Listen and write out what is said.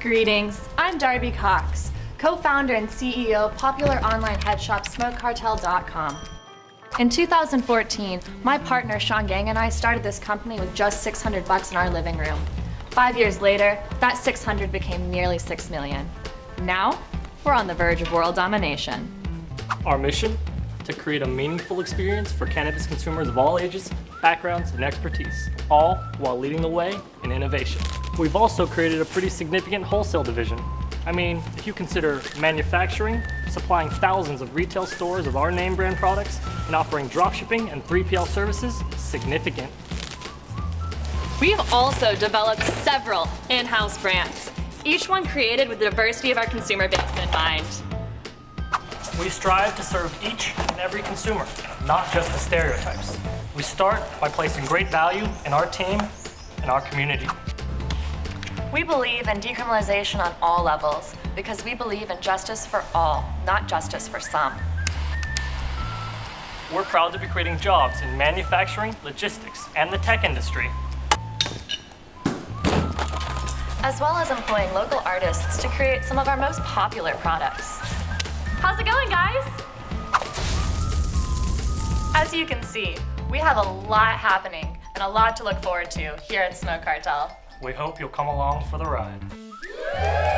Greetings, I'm Darby Cox, co-founder and CEO of popular online head shop SmokeCartel.com. In 2014, my partner Sean Geng and I started this company with just 600 bucks in our living room. Five years later, that 600 became nearly 6 million. Now, we're on the verge of world domination. Our mission? To create a meaningful experience for cannabis consumers of all ages, backgrounds, and expertise, all while leading the way in innovation. We've also created a pretty significant wholesale division. I mean, if you consider manufacturing, supplying thousands of retail stores of our name brand products, and offering dropshipping and 3PL services, significant. We've also developed several in-house brands, each one created with the diversity of our consumer base in mind. We strive to serve each and every consumer, not just the stereotypes. We start by placing great value in our team and our community. We believe in decriminalization on all levels because we believe in justice for all, not justice for some. We're proud to be creating jobs in manufacturing, logistics, and the tech industry. As well as employing local artists to create some of our most popular products. How's it going, guys? As you can see, we have a lot happening and a lot to look forward to here at Smoke Cartel. We hope you'll come along for the ride.